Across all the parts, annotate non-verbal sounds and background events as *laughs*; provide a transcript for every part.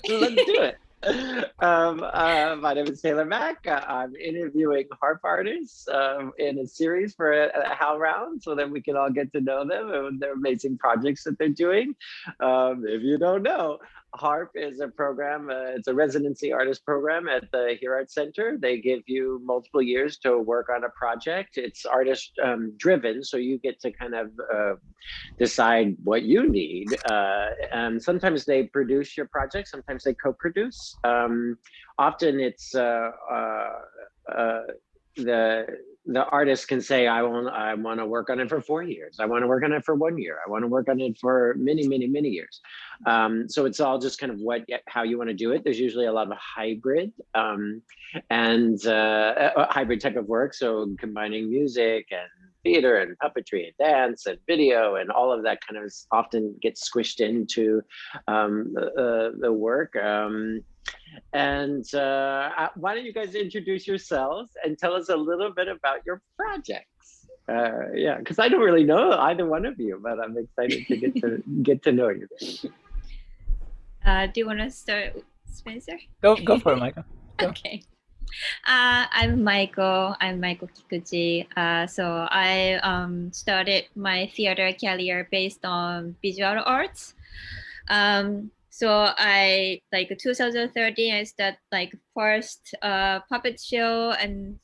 *laughs* Let's do it. Um, uh, my name is Taylor Mac. I'm interviewing harp artists um, in a series for a, a HowlRound so that we can all get to know them and their amazing projects that they're doing. Um, if you don't know, HARP is a program, uh, it's a residency artist program at the Here Art Center. They give you multiple years to work on a project. It's artist um, driven, so you get to kind of uh, decide what you need. Uh, and sometimes they produce your project, sometimes they co-produce. Um, often it's uh, uh, uh, the the artist can say, I want, I want to work on it for four years. I want to work on it for one year. I want to work on it for many, many, many years. Um, so it's all just kind of what, how you want to do it. There's usually a lot of hybrid um, and uh, hybrid type of work. So combining music and theater and puppetry and dance and video and all of that kind of often gets squished into um, the, the work. Um, and uh, uh, why don't you guys introduce yourselves and tell us a little bit about your projects? Uh, yeah, because I don't really know either one of you, but I'm excited to get to *laughs* get to know you. Uh, do you want to start, Spencer? Go go for it, Maiko. Go. *laughs* Okay. Uh, I'm Maiko. I'm Maiko Kikuchi. Uh, so I um, started my theater career based on visual arts. Um, so I like 2013, I started like first uh, puppet show, and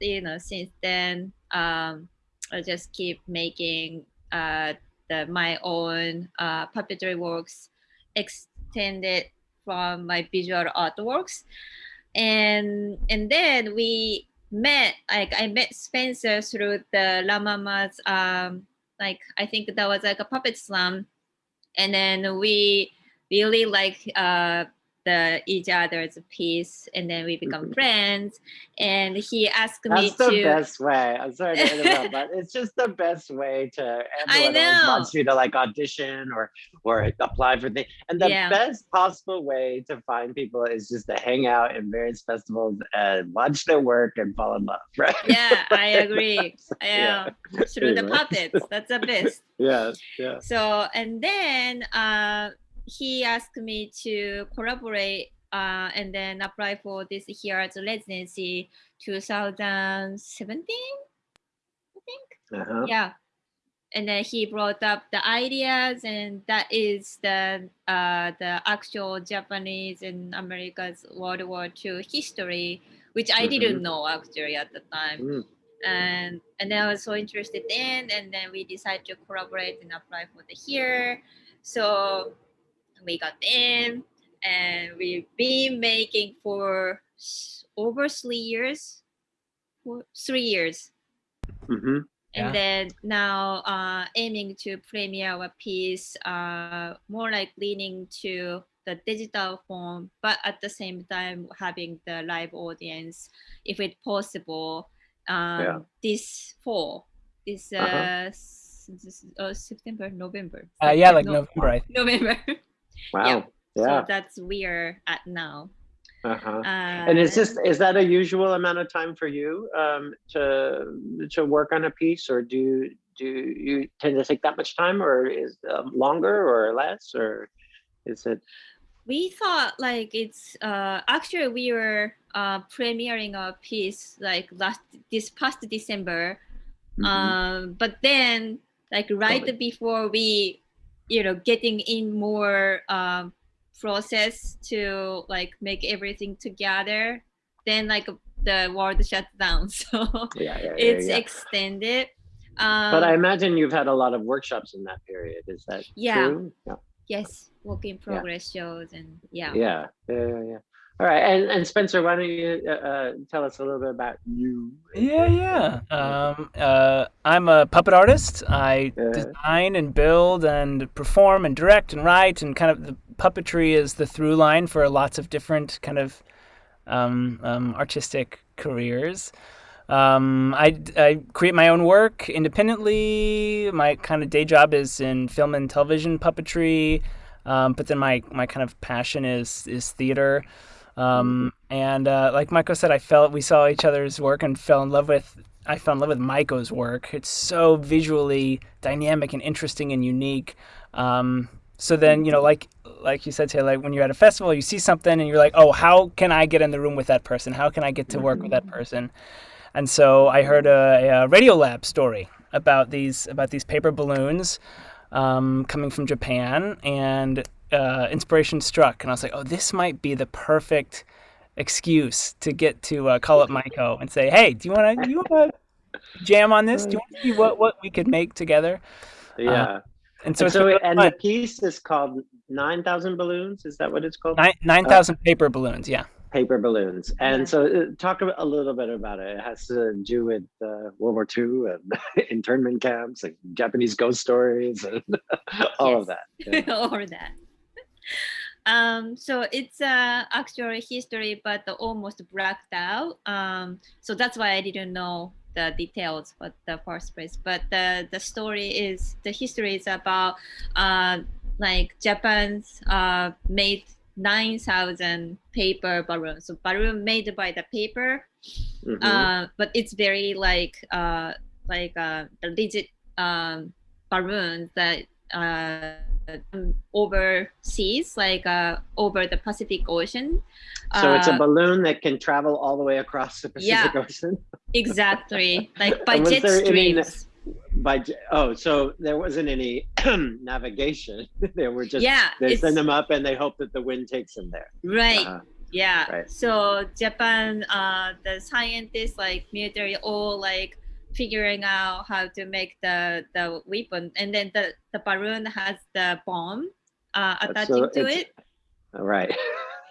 you know since then um, I just keep making uh, the my own uh, puppetry works extended from my visual artworks, and and then we met like I met Spencer through the La um like I think that was like a puppet slam, and then we really like uh, the each other's piece and then we become mm -hmm. friends and he asked me. to That's the best way i'm sorry to interrupt but *laughs* it's just the best way to everyone wants you to like audition or or apply for things and the yeah. best possible way to find people is just to hang out in various festivals and watch their work and fall in love *laughs* right yeah i agree yeah. through the puppets that's the best *laughs* yeah yeah so and then uh he asked me to collaborate uh, and then apply for this here as a residency 2017 i think uh -huh. yeah and then he brought up the ideas and that is the uh, the actual japanese and america's world war ii history which i mm -hmm. didn't mm-hmm. know actually at the time mm. and and i was so interested in and then we decided to collaborate and apply for the here so we got in and we've been making for over three years three years mm -hmm. and yeah. then now uh, aiming to premiere a piece uh, more like leaning to the digital form but at the same time having the live audience if it's possible um, yeah. this fall this uh, uh -huh. this, uh, September November uh, yeah like no, November November *laughs* Wow. Yeah. yeah. So that's where at now. Uh-huh. Uh, and is this is that a usual amount of time for you um, to to work on a piece, or do do you tend to take that much time, or is um, longer or less, or is it? We thought like it's uh, actually we were uh, premiering a piece like last this past December, mm -hmm. um, but then like right before we you know getting in more um, process to like make everything together then like the world shut down *laughs* so yeah, yeah, yeah it's extended. Um, but i imagine you've had a lot of workshops in that period. Is that yeah, true? yeah. yes. Work in progress shows and yeah. Yeah yeah yeah all right, and, and Spencer, why don't you uh, uh, tell us a little bit about you? Yeah, yeah. Um, uh, I'm a puppet artist. I design and build and perform and direct and write, and kind of the puppetry is the through line for lots of different kind of um, um, artistic careers. Um, I, I create my own work independently. My kind of day job is in film and television puppetry, um, but then my, my kind of passion is is theater. Um, and uh, like Maiko said, I felt we saw each other's work and fell in love with. I fell in love with Maiko's work. It's so visually dynamic and interesting and unique. Um, so then you know like like you said Taylor, like when you're at a festival you see something and you're like oh how can i get in the room with that person how can i get to work with that person and so i heard a, a radio lab story about these about these paper balloons um, coming from japan and uh, inspiration struck and i was like oh this might be the perfect excuse to get to uh, call up Maiko and say, "Hey, do you want to you want to jam on this? Do you want to see what what we could make together?" Yeah. Uh, and so, and, so and the piece is called Nine Thousand Balloons. Is that what it's called? Nine Nine Thousand uh, Paper Balloons. Yeah. Paper balloons, and so uh, talk a little bit about it. It has to do with uh, World War II and *laughs* internment camps and Japanese ghost stories and *laughs* all yes. of that. *laughs* Yeah. all of that. Um, so it's uh, actually history, but almost blacked out. Um, so that's why I didn't know the details but the first place. But the the story is the history is about uh, like Japan's uh, made nine thousand paper balloons. So balloon made by the paper, mm -hmm. uh, but it's very like uh, like uh, the legit um, balloons that. Uh, um, overseas, like uh, over the Pacific Ocean. So uh, it's a uh, balloon that can travel all the way across the Pacific yeah, Ocean. *laughs* exactly, like by jet streams. Any, by oh, so there wasn't any *clears throat* navigation. *laughs* there were just yeah. They send them up and they hope that the wind takes them there. Right. Uh, yeah. Right. So Japan, uh, the scientists, like military, all like figuring out how to make the the weapon. And then the the balloon has the bomb uh, attaching so to it. Right.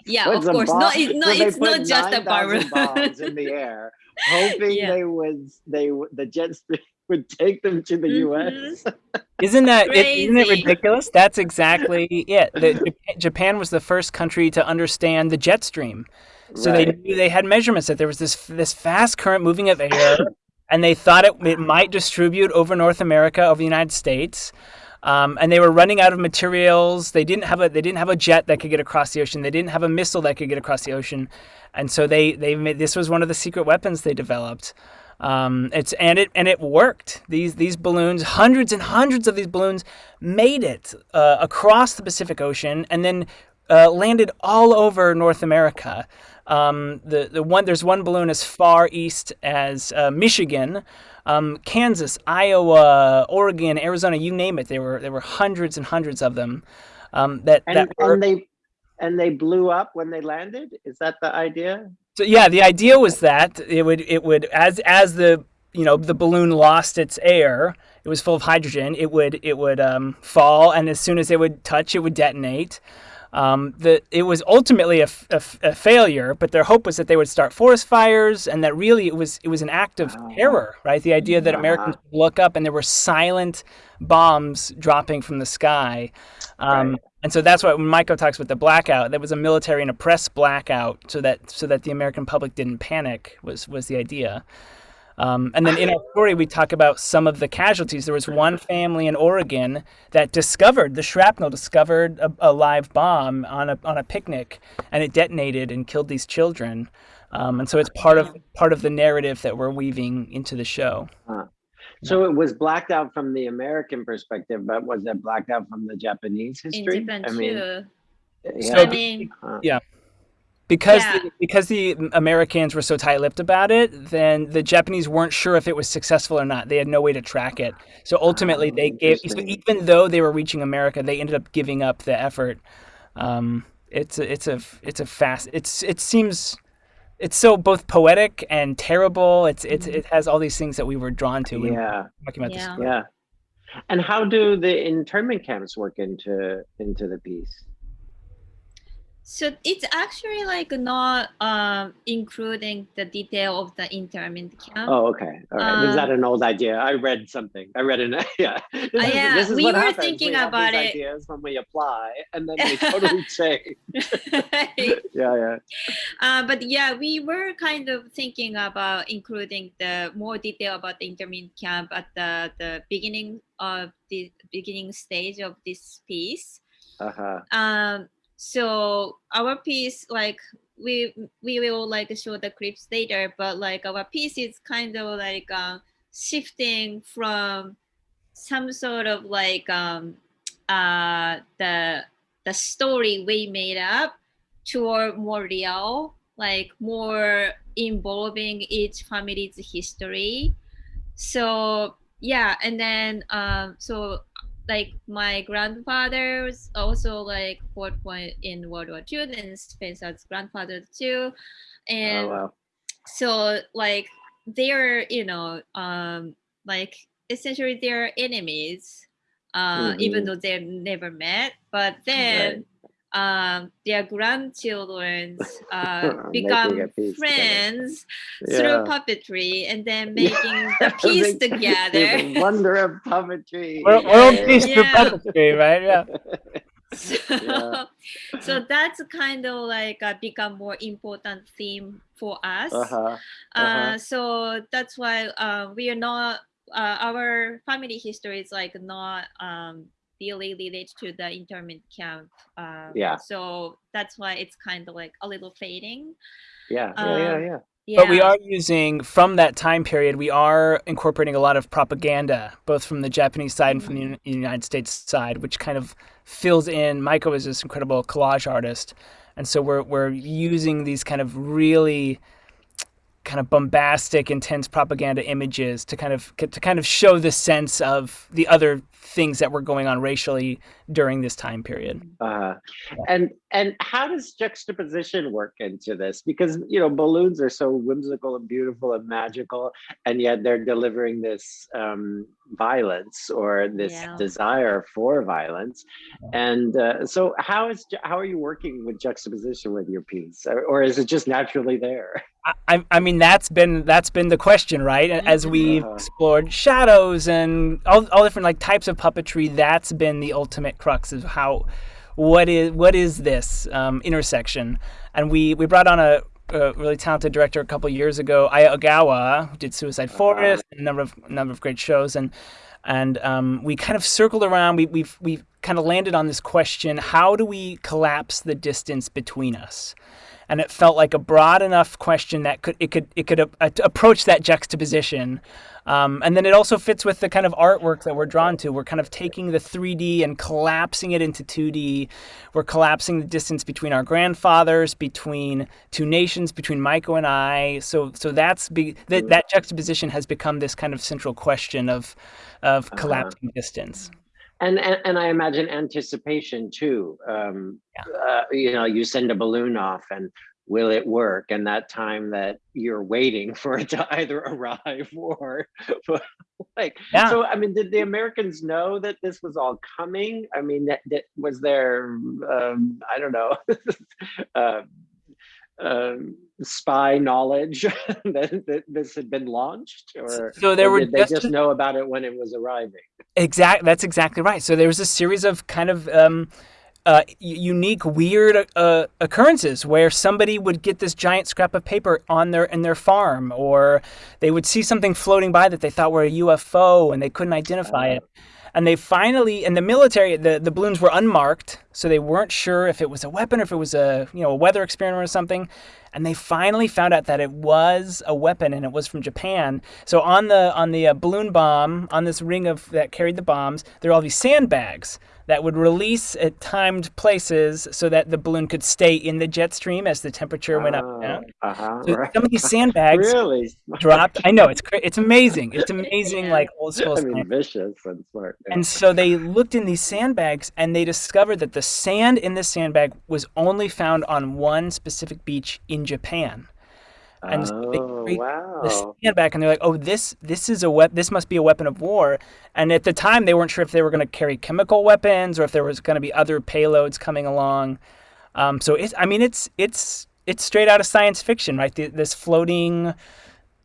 Yeah of course. No, it, no so it's not just a balloon. bombs in the air hoping yeah. they would they the jet stream *laughs* would take them to the mm -hmm. us *laughs* isn't that is not it ridiculous? That's exactly it the, japan was the first country to understand the jet stream. So right. they knew they had measurements that there was this this fast current moving of air *coughs* and they thought it, it might distribute over North America, over the United States. Um, and they were running out of materials. They didn't have a they didn't have a jet that could get across the ocean. They didn't have a missile that could get across the ocean, and so they they made, this was one of the secret weapons they developed. Um, it's and it and it worked. These these balloons, hundreds and hundreds of these balloons, made it uh, across the Pacific Ocean and then uh, landed all over North America. Um, the the one there's one balloon as far east as uh, Michigan, um, Kansas, Iowa, Oregon, Arizona, you name it. There were there were hundreds and hundreds of them. Um, that and, that were, and they and they blew up when they landed. Is that the idea? So yeah, the idea was that it would it would as as the you know the balloon lost its air it was full of hydrogen it would it would um, fall and as soon as it would touch it would detonate um, the, it was ultimately a, failure, but their hope was that they would start forest fires, and that really it was it was an act of terror, right? The idea that Americans would look up and there were silent bombs dropping from the sky, um, right. and so that's why when Maiko talks about the blackout, that was a military and a press blackout, so that so that the American public didn't panic was was the idea. Um, and then in our story, we talk about some of the casualties. There was one family in Oregon that discovered the shrapnel, discovered a, a live bomb on a on a picnic, and it detonated and killed these children. Um, and so it's part of part of the narrative that we're weaving into the show. Huh. So it was blacked out from the American perspective, but was it blacked out from the Japanese history? In Japan I mean, too. Yeah. So, I mean, yeah because yeah. the, because the Americans were so tight-lipped about it, then the Japanese weren't sure if it was successful or not. They had no way to track it. So ultimately, oh, they gave. So even though they were reaching America, they ended up giving up the effort. Um, it's a, it's a it's a fast. It's it seems. It's so both poetic and terrible. It's it's it has all these things that we were drawn to. Yeah. Talking about yeah. yeah. And how do the internment camps work into into the piece? So it's actually like not um, including the detail of the internment camp. Oh, okay. All right. Um, Is that an old idea? I read something. I read an *laughs* yeah. This uh, is, yeah, this is we were happens. thinking we about it. Ideas when we apply, and then they *laughs* totally change. *laughs* yeah, yeah. Uh, but yeah, we were kind of thinking about including the more detail about the internment camp at the the beginning of the beginning stage of this piece. Uh-huh. Um, so our piece like we we will like show the clips later but like our piece is kind of like uh, shifting from some sort of like um uh, the the story we made up toward more real, like more involving each family's history. So yeah, and then um, so like my grandfather was also like fought point in World War II and Spencer's grandfather too. And oh, wow. so like they're, you know, um like essentially they're enemies, uh, mm-hmm. even though they never met. But then right. Um, their grandchildren *laughs* uh, become friends yeah. through puppetry and then *laughs* making the *laughs* piece together. the wonder of puppetry. World, world peace yeah. through puppetry, right? Yeah. So, yeah. so that's kind of like uh, become more important theme for us. Uh-huh. Uh-huh. Uh, so that's why uh, we are not uh, our family history is like not um, really related to the internment camp. Um, yeah. So that's why it's kind of like a little fading. Yeah. Um, yeah. Yeah. Yeah. Yeah. But we are using from that time period. We are incorporating a lot of propaganda, both from the Japanese side and from the mm-hmm. United States side, which kind of fills in. Maiko is this incredible collage artist, and so we're we're using these kind of really kind of bombastic, intense propaganda images to kind of to kind of show the sense of the other things that were going on racially during this time period. Uh, and and how does juxtaposition work into this? Because you know balloons are so whimsical and beautiful and magical, and yet they're delivering this um, violence or this yeah. desire for violence. And uh, so, how is how are you working with juxtaposition with your piece, or, or is it just naturally there? *laughs* I, I mean that's been that's been the question, right? As we've explored shadows and all, all different like types of puppetry, that's been the ultimate crux of how what is what is this um, intersection? And we we brought on a, a really talented director a couple years ago, Aya Ogawa, who did Suicide. Forest, and a number of number of great shows, and and um, we kind of circled around. We we've we've kind of landed on this question: How do we collapse the distance between us? And it felt like a broad enough question that could it could it could uh, approach that juxtaposition. Um, and then it also fits with the kind of artwork that we're drawn to. We're kind of taking the 3D and collapsing it into 2D. We're collapsing the distance between our grandfathers, between two nations, between Maiko and I. So, so that's be, that, that juxtaposition has become this kind of central question of, of uh-huh. collapsing uh-huh. distance and, and, and I imagine anticipation too. Um, yeah. uh, you know, you send a balloon off, and will it work? And that time that you're waiting *laughs* for it to either arrive *laughs* or, *laughs* like, yeah. so I mean, did the Americans know that this was all coming? I mean, that, that was there. Um, I don't know. uh, um, spy knowledge *laughs* that, that, this had been launched, or so there or were they just, know about it when it was arriving? Exactly, that's exactly right. So there was a series of kind of um, uh, unique, weird uh, occurrences where somebody would get this giant scrap of paper on their in their farm, or they would see something floating by that they thought were a UFO and they couldn't identify uh, it and they finally and the military the, the balloons were unmarked so they weren't sure if it was a weapon or if it was a you know a weather experiment or something. And they finally found out that it was a weapon and it was from Japan. So on the on the uh, balloon bomb on this ring of that carried the bombs there are all these sandbags that would release at timed places so that the balloon could stay in the jet stream as the temperature went up and down. Oh, uh-huh, so right. some of these sandbags really? dropped. I know it's it's amazing. It's *laughs* amazing, like old school. I mean, vicious and smart. Yeah. And so they looked in these sandbags and they discovered that the sand in this sandbag was only found on one specific beach in Japan and oh, they wow. the sandbag, and they're like, "Oh, this this is a we- this must be a weapon of war." And at the time, they weren't sure if they were going to carry chemical weapons or if there was going to be other payloads coming along. Um, so it's, I mean, it's it's it's straight out of science fiction, right? The, this floating,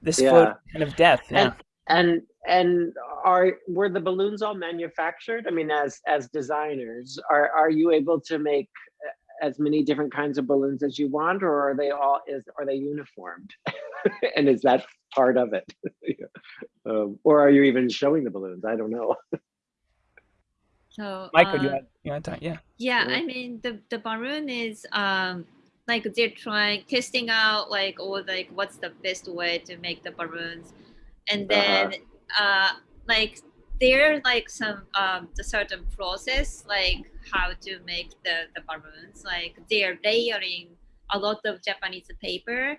this yeah. floating kind of death. Yeah. And, and and are were the balloons all manufactured? I mean, as as designers, are are you able to make as many different kinds of balloons as you want, or are they all is are they uniformed? *laughs* and is that part of it? *laughs* um, or are you even showing the balloons? I don't know. *laughs* so, Maiko, uh, you want you want to yeah. yeah. Yeah, I mean the the balloon is um like they're trying testing out like or like what's the best way to make the balloons, and uh-huh. then uh, uh like there are like some um, the certain process like how to make the the balloons. Like they're layering a lot of Japanese paper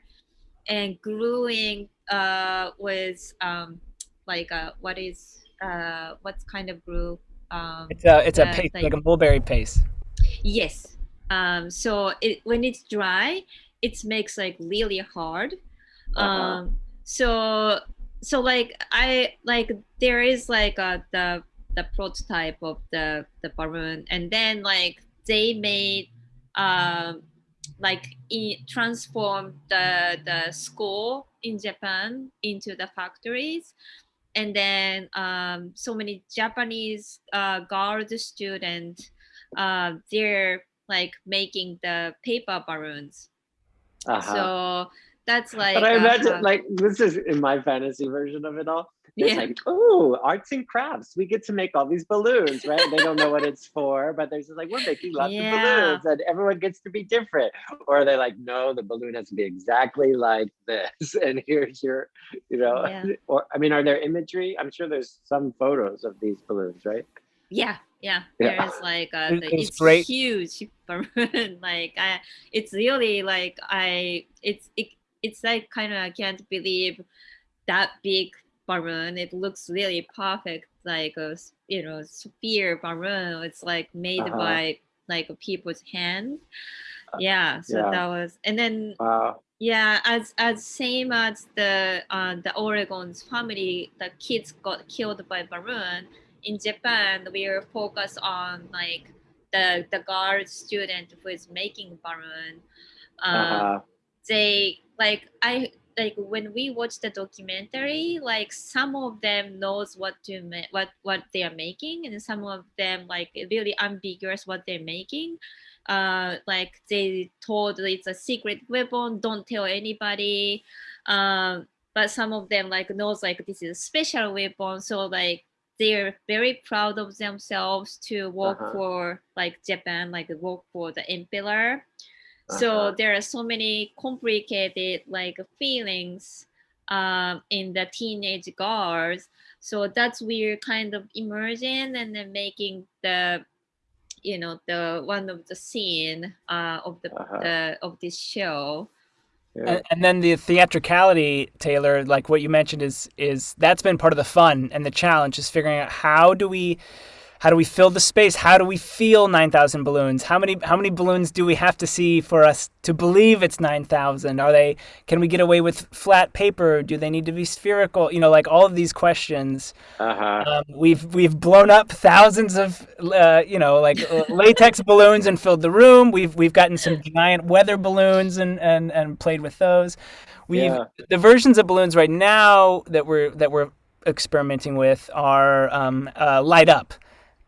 and gluing uh, with um, like uh, what is uh, what kind of glue? Um, it's a it's a paste like, like a mulberry paste. Yes. Um, so it, when it's dry, it makes like really hard. Uh-huh. Um, so so like I like there is like uh, the the prototype of the the balloon, and then like they made um like in, transform the the school in Japan into the factories and then um, so many Japanese uh, girls students uh, they're like making the paper balloons. Uh-huh. So that's like. But I imagine uh, like this is in my fantasy version of it all. It's yeah. like, oh, arts and crafts. We get to make all these balloons, right? they don't know what it's for, but they're just like, we're making lots yeah. of balloons and everyone gets to be different. Or they're like, no, the balloon has to be exactly like this. *laughs* And here's your, you know, yeah. *laughs* or I mean, are there imagery? I'm sure there's some photos of these balloons, right? Yeah, yeah. yeah. There's like a, the, it's, it's great. huge *laughs* balloon. like I, it's really like I, it's it, it's like kind of I can't believe that big balloon. It looks really perfect, like a you know sphere balloon. It's like made uh-huh. by like a people's hand. Uh, yeah, so yeah. that was, and then wow. yeah, as as same as the uh, the Oregon's family, the kids got killed by balloon. In Japan, we are focused on like the the guard student who is making balloon. Um, uh-huh. They like I like when we watch the documentary like some of them knows what to ma- what what they are making and some of them like really ambiguous what they're making. Uh like they told it's a secret weapon don't tell anybody. Um but some of them like knows like this is a special weapon so like they're very proud of themselves to work uh-huh. for like japan like work for the emperor so uh-huh. there are so many complicated like feelings um, in the teenage girls. So that's we're kind of emerging and then making the you know the one of the scene uh, of the, uh-huh. the of this show. Yeah. And, and, then the theatricality, Taylor, like what you mentioned, is is that's been part of the fun and the challenge is figuring out how do we how do we fill the space? How do we feel 9,000 balloons? How many how many balloons do we have to see for us to believe it's 9,000? Are they can we get away with flat paper? Do they need to be spherical? You know, like all of these questions. Uh-huh. Um, we've we've blown up thousands of uh, you know like *laughs* latex balloons and filled the room. We've we've gotten some giant weather balloons and and and played with those. We've yeah. the versions of balloons right now that we're that we're experimenting with are um, uh, light up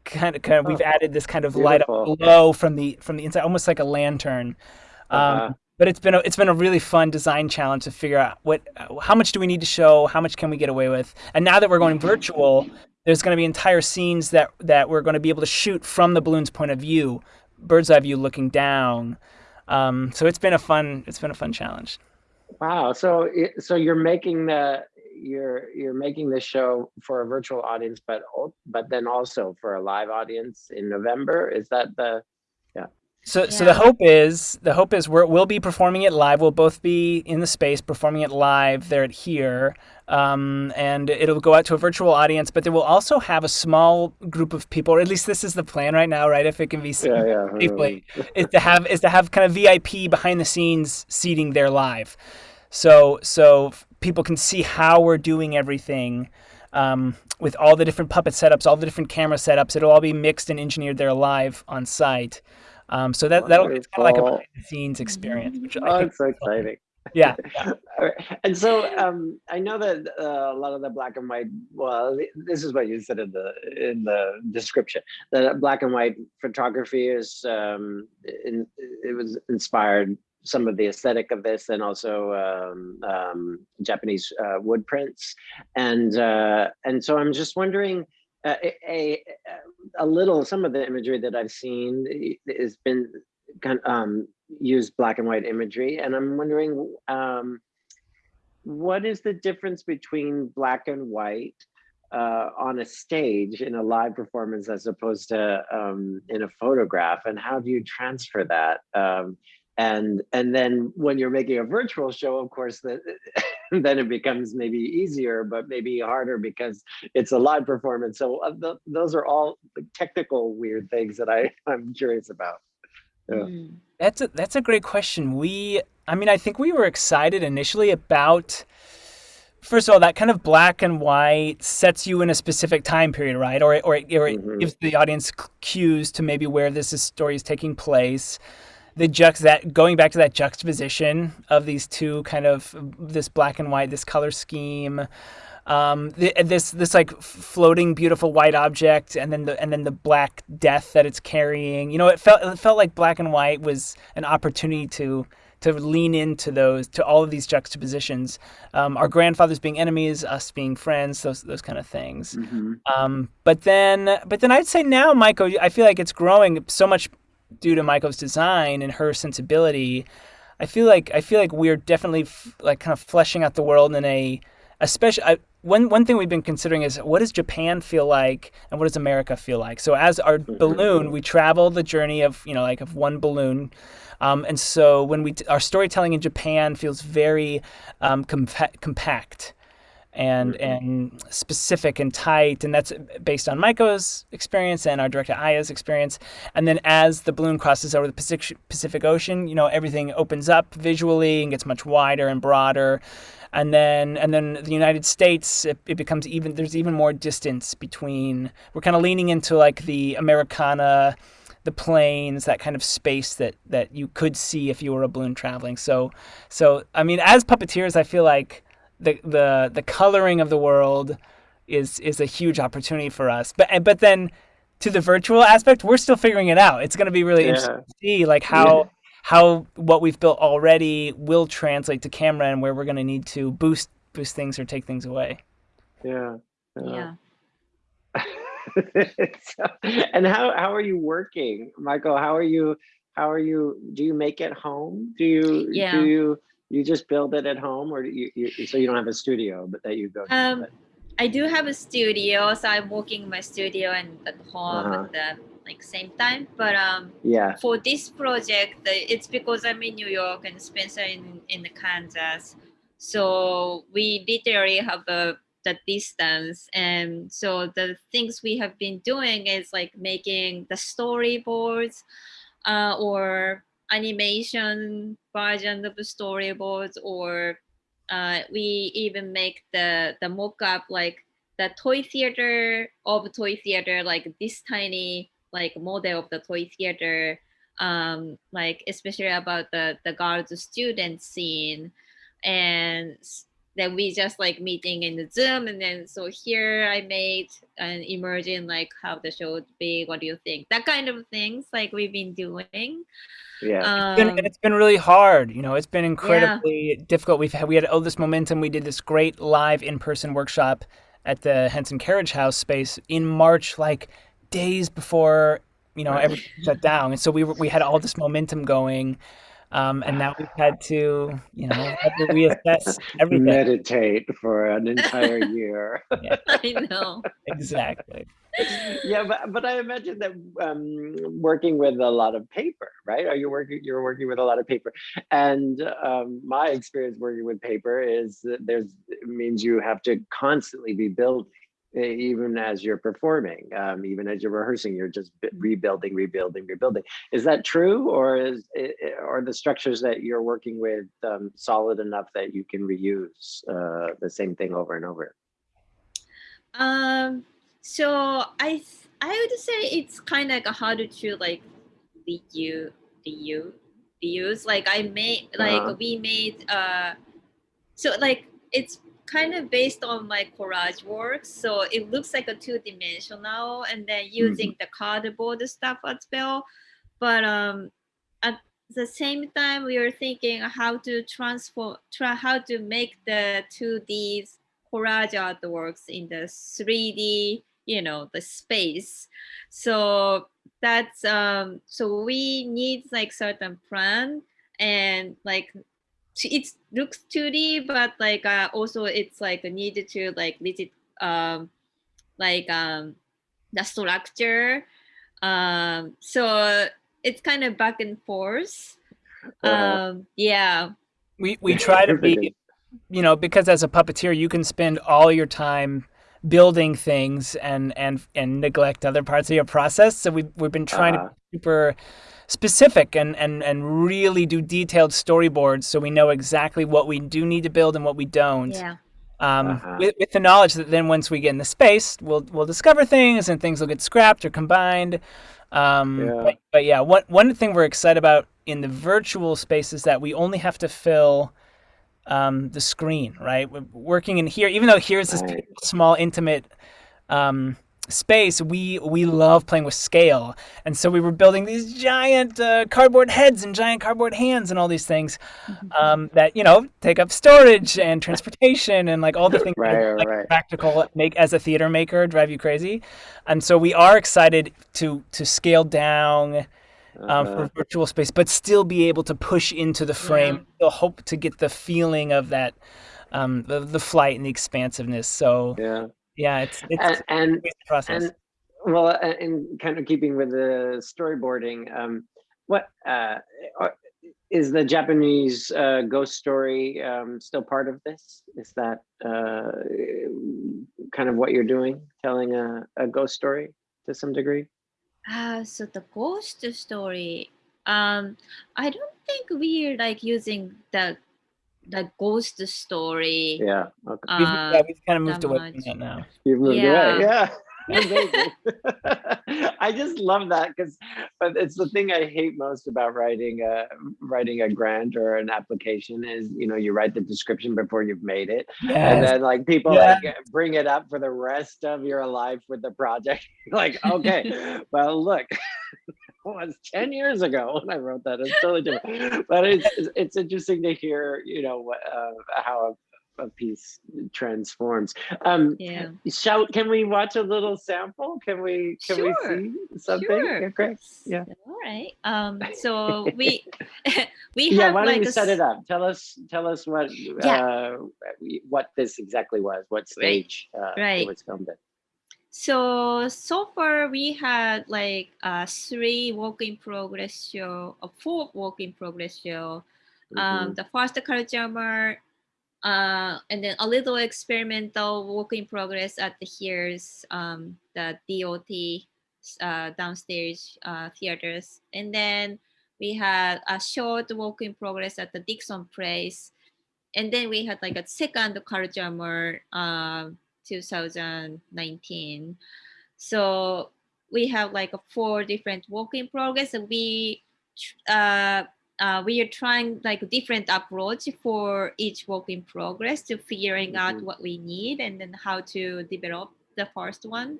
kind of kind of we've oh, added this kind of Beautiful. light up glow from the from the inside, almost like a lantern. Uh-huh. Um, but it's been a, it's been a really fun design challenge to figure out what how much do we need to show, how much can we get away with, and now that we're going virtual, there's going to be entire scenes that that we're going to be able to shoot from the balloon's point of view, bird's eye view looking down. Um, so it's been a fun it's been a fun challenge. Wow. So so you're making the you're you're making this show for a virtual audience, but but then also for a live audience in November. Is that the yeah? So, yeah. so the hope is the hope is we will be performing it live. We'll both be in the space performing it live there at here, um, and it'll go out to a virtual audience. But they will also have a small group of people, or at least this is the plan right now, right? If it can be yeah, yeah. safely, *laughs* is to have is to have kind of VIP behind the scenes seating there live. So, so people can see how we're doing everything um, with all the different puppet setups, all the different camera setups. It'll all be mixed and engineered there live on site. Um, so that that'll be kind of like a behind the scenes experience. Which oh, I think it's so exciting. Yeah. *laughs* and so um, I know that uh, a lot of the black and white. Well, this is what you said in the in the description. The black and white photography is um, in, it was inspired some of the aesthetic of this and also um, um, Japanese uh, wood prints. And, uh, and so I'm just wondering, uh, a, a, little, some of the imagery that I've seen has been kind of um, used black and white imagery. And I'm wondering, um, what is the difference between black and white uh, on a stage in a live performance as opposed to um, in a photograph and how do you transfer that um, and and then when you're making a virtual show of course that *laughs* then it becomes maybe easier but maybe harder because it's a live performance so uh, th those are all technical weird things that i *laughs* i'm curious about yeah. Mm. that's a that's a great question we i mean i think we were excited initially about first of all, that kind of black and white sets you in a specific time period, right? Or or, or mm-hmm. gives the audience cues to maybe where this is, story is taking place. The juxt that going back to that juxtaposition of these two kind of this black and white, this color scheme. Um, the, this this like floating beautiful white object and then the and then the black death that it's carrying you know it felt it felt like black and white was an opportunity to to lean into those to all of these juxtapositions um, our grandfathers being enemies us being friends those those kind of things mm-hmm. um, but then but then i'd say now Maiko, i feel like it's growing so much due to Maiko's design and her sensibility i feel like i feel like we're definitely f- like kind of fleshing out the world in a especially I, one one thing we've been considering is what does Japan feel like and what does America feel like? So as our mm-hmm. balloon, we travel the journey of you know like of one balloon um, and so when we our storytelling in Japan feels very um, compa- compact and mm-hmm. and specific and tight and that's based on Maiko's experience and our director Aya's experience and then as the balloon crosses over the Pacific, Pacific Ocean you know everything opens up visually and gets much wider and broader and then and then the United States it, it becomes even there's even more distance between we're kind of leaning into like the Americana the planes, that kind of space that that you could see if you were a balloon traveling. So so I mean, as puppeteers, I feel like the the the coloring of the world is is a huge opportunity for us. But but then to the virtual aspect, we're still figuring it out. It's going to be really yeah. interesting to see like how. Yeah. How what we've built already will translate to camera, and where we're going to need to boost boost things or take things away. Yeah. Yeah. yeah. *laughs* so, and how how are you working, Maiko? How are you? How are you? Do you make it home? Do you? Yeah. Do you? You just build it at home, or do you, you so you don't have a studio, but that you go. To, um, I do have a studio, so I'm working in my studio and at home uh-huh. at the like same time. But um, yeah. For this project, it's because I'm in New York and Spencer in in Kansas, so we literally have a the distance and so the things we have been doing is like making the storyboards uh, or animation version of the storyboards or uh, we even make the the mock-up like the toy theater of toy theater like this tiny like model of the toy theater um, like especially about the the girls student scene. And then we just like meeting in the zoom and then so here i made an emerging like how the show would be what do you think? That kind of things like we've been doing. Yeah. Um, it's, been, it's been really hard you know it's been incredibly yeah. difficult. We've had we had all this momentum. We did this great live in-person workshop at the henson carriage house space in march like days before you know everything *laughs* shut down. And so we were, we had all this momentum going um, and now we've had to, you know, have to reassess everything. Meditate for an entire year. *laughs* yeah. I know. Exactly. Yeah, but but I imagine that um, working with a lot of paper, right? Are you working? You're working with a lot of paper, and um, my experience working with paper is that there's means you have to constantly be building even as you're performing um, even as you're rehearsing you're just mm-hmm. rebuilding rebuilding rebuilding is that true or is are the structures that you're working with um, solid enough that you can reuse uh, the same thing over and over um so i i would say it's kind of like how to like reuse reuse reuse like i made like uh-huh. we made uh so like it's kind of based on my collage work. So it looks like a two dimensional and then using mm-hmm. the cardboard stuff as well. But um, at the same time, we are thinking how to transform, try how to make the 2D collage artworks in the 3D, you know, the space. So that's um, so we need like certain plan and like it looks 2D, but like uh, also it's like needed to like visit um, like um, the structure. Um, so it's kind of back and forth. Uh-huh. Um, yeah. We we try to be, you know, because as a puppeteer, you can spend all your time building things and and and neglect other parts of your process. So we we've been trying Uh-huh. to be super specific and and and really do detailed storyboards so we know exactly what we do need to build and what we don't. Yeah. Um, Uh-huh. with, with the knowledge that then once we get in the space, we'll we'll discover things and things will get scrapped or combined. Um, Yeah. But, but yeah, one one thing we're excited about in the virtual space is that we only have to fill um, the screen, right? We're working in here, even though here's this Right. small, intimate um, space, we we love playing with scale, and so we were building these giant uh, cardboard heads and giant cardboard hands and all these things *laughs* um, that you know take up storage and transportation and like all the *laughs* things that Right, are, like, right. practical make as a theater maker drive you crazy, and so we are excited to to scale down um, Uh-huh. for virtual space, but still be able to push into the frame. Still hope to get the feeling of that, um, the the flight and the expansiveness. So Yeah. Yeah, it's it's And, and a process. And well, uh, in kind of keeping with the storyboarding, um, what uh, is the Japanese uh, ghost story um, still part of this? Is that uh, kind of what you're doing, telling a, a ghost story to some degree? Ah, so the ghost story. Um, I don't think we're like using the the ghost story. Yeah. Okay. we've, Uh, yeah, we've kind of moved that away from that now. You've moved yeah. away. Yeah. *laughs* *laughs* I just love that because, but it's the thing I hate most about writing a writing a grant or an application is you know you write the description before you've made it, and then like people Yeah. like bring it up for the rest of your life with the project. *laughs* like okay, well look. *laughs* was 10 years ago when I wrote that. It's totally different. But it's it's- interesting to hear, you know, what uh, how a, a piece transforms. Um Yeah. Shall can we watch a little sample? Can we can Sure, we see something? Sure. Yeah, great. Yeah. All right. Um. So *laughs* we *laughs* we have Yeah, why don't like you a set it up? Tell us tell us what uh what this exactly was, what Right, stage uh right. it was filmed at. So so far we had like uh three work in progress show, uh, four work in progress show. Um, Mhm. the first mart, uh, and then a little experimental work in progress at the here's um the DOT uh, downstairs uh, theaters, and then we had a short work in progress at the Dixon Place, and then we had like a second um, 2019. So we have like four different work in progress. And we uh, uh, we are trying like a different approach for each work in progress to figuring out Mhm. what we need and then how to develop the first one.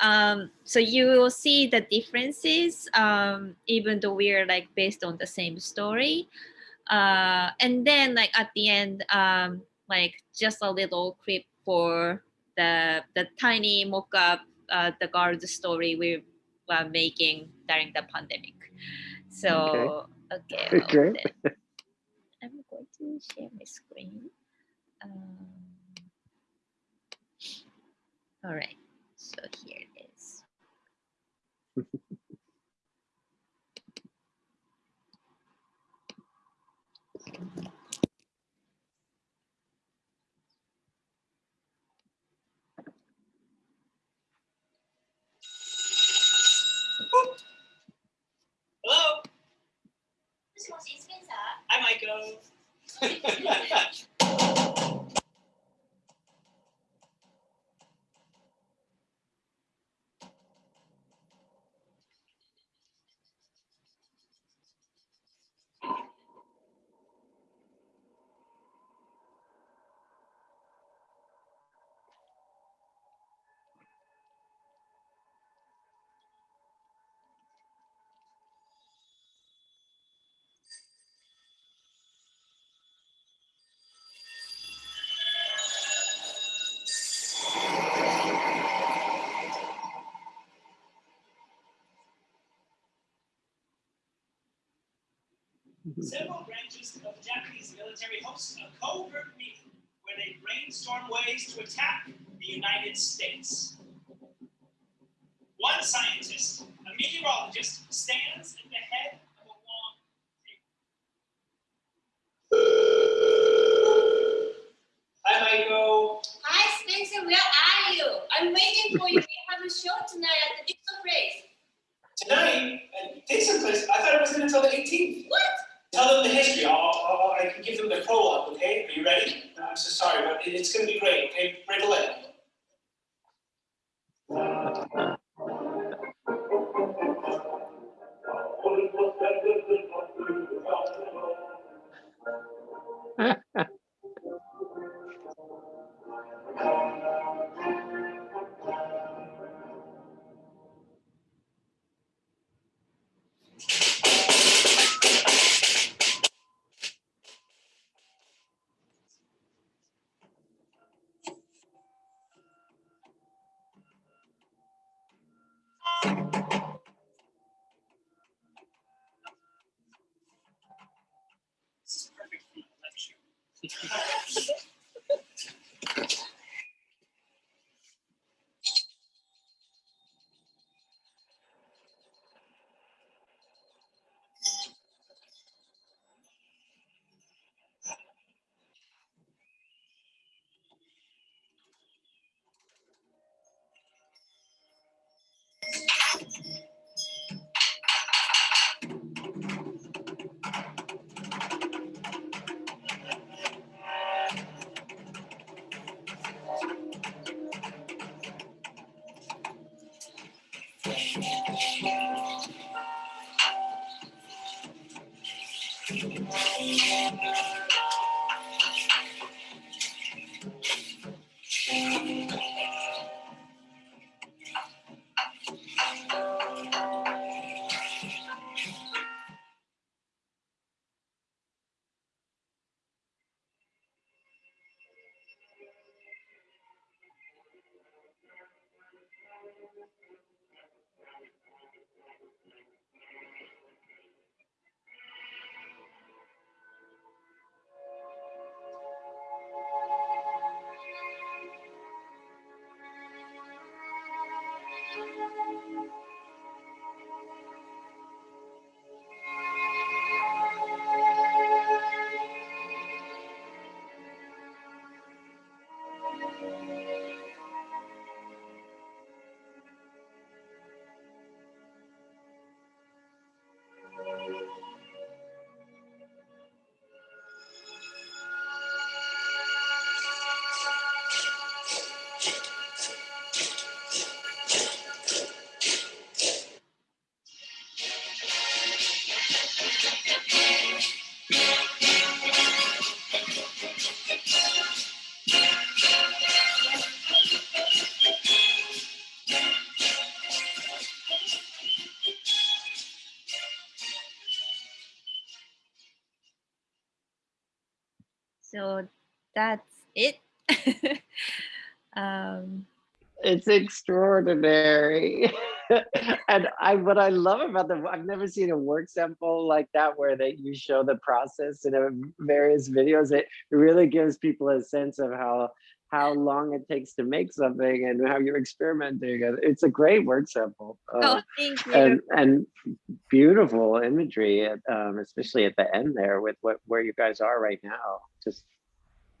Um, so you will see the differences um, even though we're like based on the same story. Uh, and then like at the end, um, like just a little clip for the the tiny mock-up uh, the guard's story we were making during the pandemic. So okay, Great. *laughs* then I'm going to share my screen. Um, all right, so here it is. *laughs* ンサ Hi, *laughs* *laughs* Mm-hmm. Several branches of the Japanese military hosted a covert meeting where they brainstorm ways to attack the United States. One scientist, a meteorologist, stands at the head of a long table. Hi, Maiko. Hi, Spencer, where are you? I'm waiting for you. We have a show tonight at the Dixon Place. Tonight, at Dixon Place, I thought it wasn't until the 18th. What? Tell them the history. I'll, I'll, I can give them the prologue, okay? Are you ready? I'm so sorry, but it's going to be great, okay? Break a It's extraordinary. *laughs* and I what I love about the I've never seen a work sample like that where they you show the process in a various videos. It really gives people a sense of how how long it takes to make something and how you're experimenting. It's a great work sample. oh, Uh, thank you. and and beautiful imagery, at, um, especially at the end there with what where you guys are right now. Just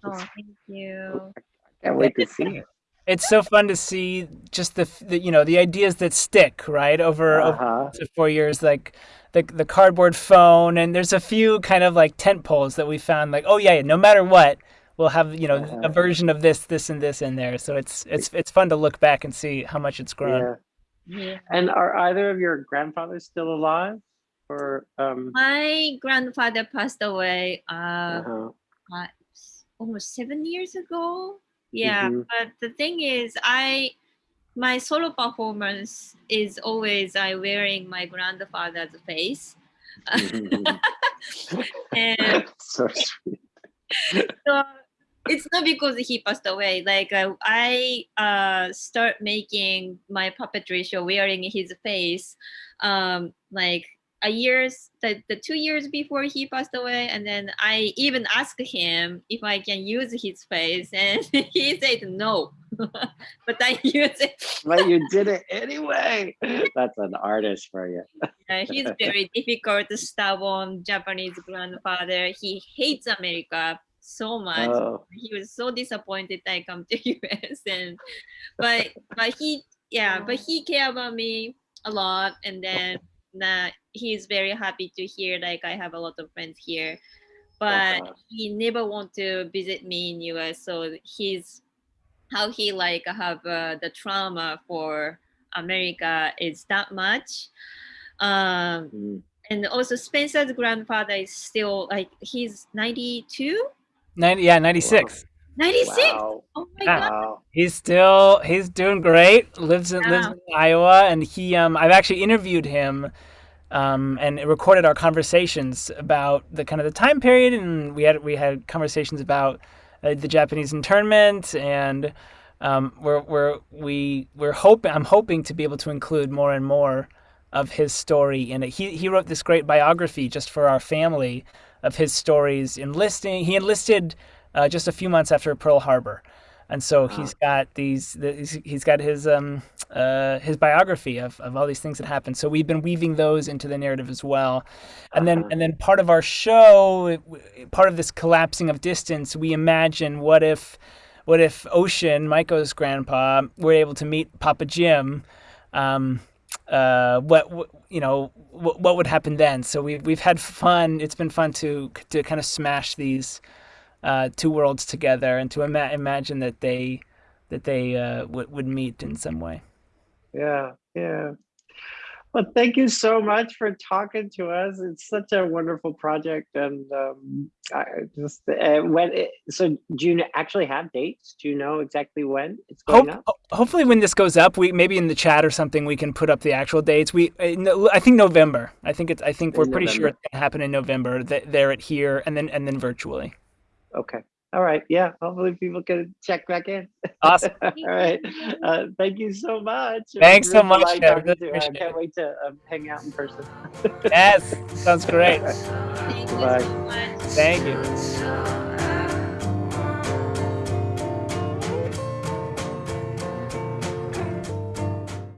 oh, thank you. I can't wait to see it. It's so fun to see just the, the you know the ideas that stick right over, over Uh-huh. to four years like the the cardboard phone and there's a few kind of like tent poles that we found like oh yeah yeah no matter what we'll have you know a Uh-huh. version of this this and this in there so it's it's it's fun to look back and see how much it's grown Yeah. Yeah. And are either of your grandfathers still alive? Or um My grandfather passed away uh, uh-huh. uh, almost seven years ago. Yeah, Mhm. but the thing is, I my solo performance is always I wearing my grandfather's face, *laughs* Mhm. and *laughs* so sweet. so it's not because he passed away. Like uh, I uh, start making my puppetry show wearing his face, um, like a years the, the two years before he passed away, and then I even asked him if I can use his face, and *laughs* he said no. *laughs* but I *laughs* use it. but you did it anyway. That's an artist for you. Uh, he's very difficult, stubborn Japanese grandfather. He hates America so much. Oh, He was so disappointed I come to US and but but he yeah, but he care about me a lot and then uh, he's very happy to hear like I have a lot of friends here. But Uh-huh. he never want to visit me in US so he's how he like have uh, the trauma for America is that much. Um, mm. and also Spencer's grandfather is still like he's 92, 90, yeah, 96. 96. Wow. Oh my Yeah. god. Wow. He's still he's doing great. Lives in lives in Iowa, and he um I've actually interviewed him, um and recorded our conversations about the kind of the time period, and we had we had conversations about uh, the Japanese internment, and um we're we're we we're hoping I'm hoping to be able to include more and more of his story in it. He he wrote this great biography just for our family of his stories enlisting. He enlisted uh, just a few months after Pearl Harbor. And so he's got these the, he's- got his um uh his biography of, of all these things that happened. So we've been weaving those into the narrative as well. And then Uh-huh. and then part of our show part of this collapsing of distance we imagine what if what if ocean Maiko's grandpa were able to meet papa jim um uh what, what you know what, what would happen then? So we've we've had fun. It's been fun to to kind of smash these uh, two worlds together and to ima- imagine that they that they uh, would would meet in some way. Yeah, yeah. Well, thank you so much for talking to us. It's such a wonderful project, and um, I just uh, when it, so do you actually have dates? Do you know exactly when it's going Hope, up? hopefully, when this goes up, we maybe in the chat or something we can put up the actual dates. We uh, I think November. I think it's I think we're In pretty sure November. it's gonna happen in November. Th- there at here and then and then virtually. Okay. All right. Yeah. Hopefully, people can check back in. Awesome. *laughs* All right. Uh, thank you so much. Thanks was so much, delightful Kev. talking Really. I can't wait to um, hang out in person. yes, sounds *laughs* great. Thank you Bye. so much. Thank you.